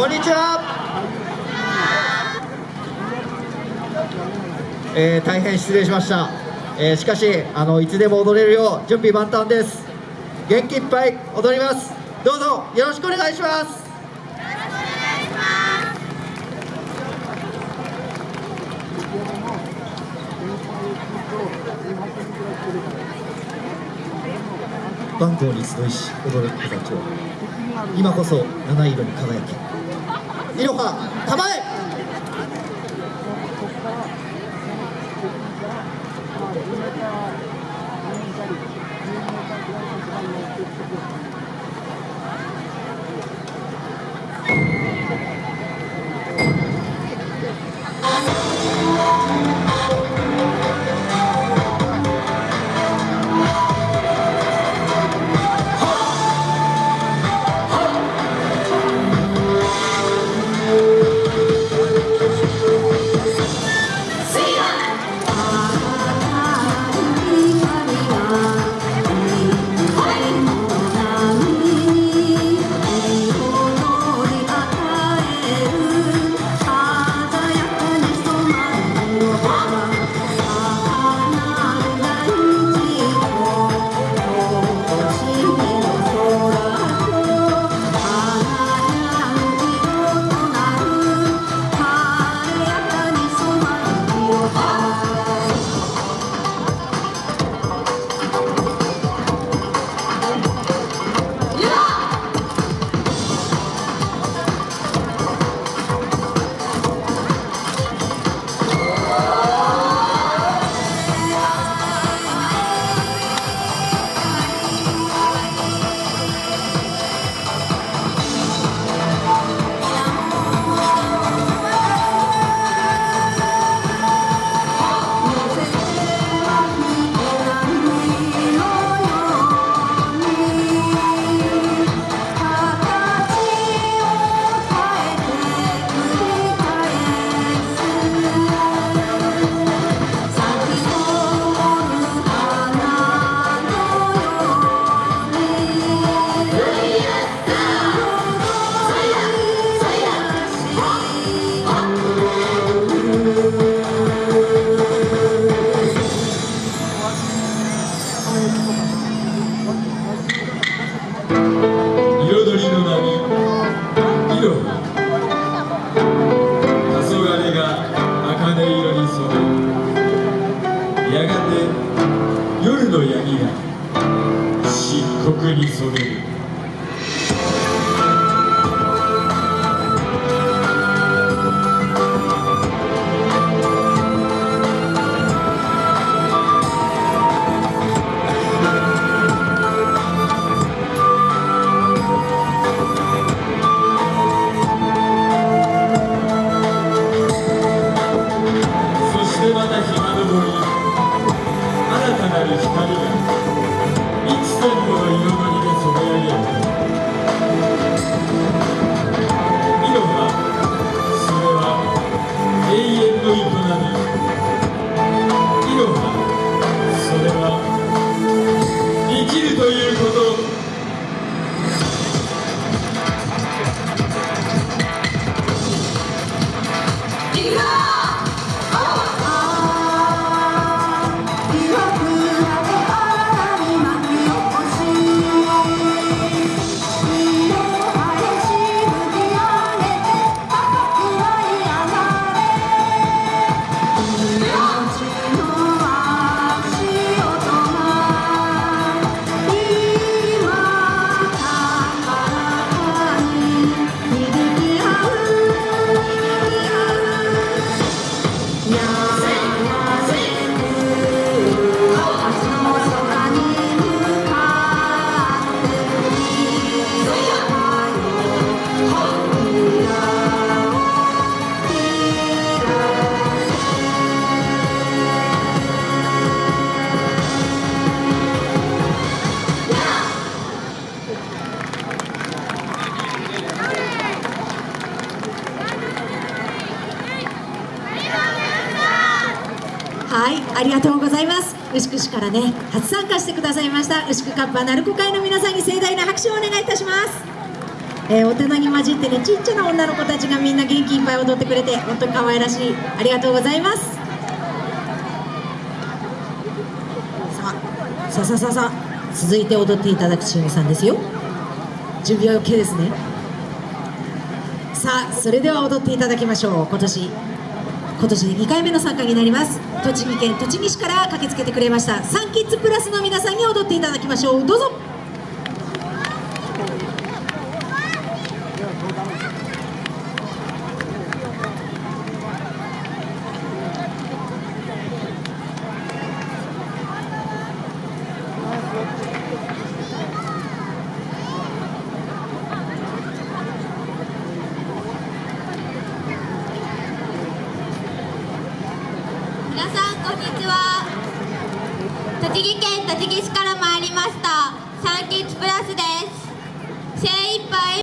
こんにちは、えー、大変失礼しました、えー、しかしあのいつでも踊れるよう準備万端です。元気いっぱい踊ります。どうぞよろしくお願いします。番号に集いし踊る子たちを。今こそ七色に輝きいろはたまえ。It's ありがとうございます。牛久市からね、初参加してくださいました牛久カッパ鳴子会の皆さんに盛大な拍手をお願いいたします。えー大人に混じってねちっちゃな女の子たちがみんな元気いっぱい踊ってくれて本当に可愛らしい。ありがとうございます。さあさあさあさあさあ続いて踊っていただくチームさんですよ。準備は OK ですね。さあそれでは踊っていただきましょう。今年今年で2回目の参加になります。栃木県栃木市から駆けつけてくれました。サンキッズプラスの皆さんに踊っていただきましょう。どうぞ。皆さんこんにちは。栃木県栃木市から参りました。サンキッズプラスです。精一杯。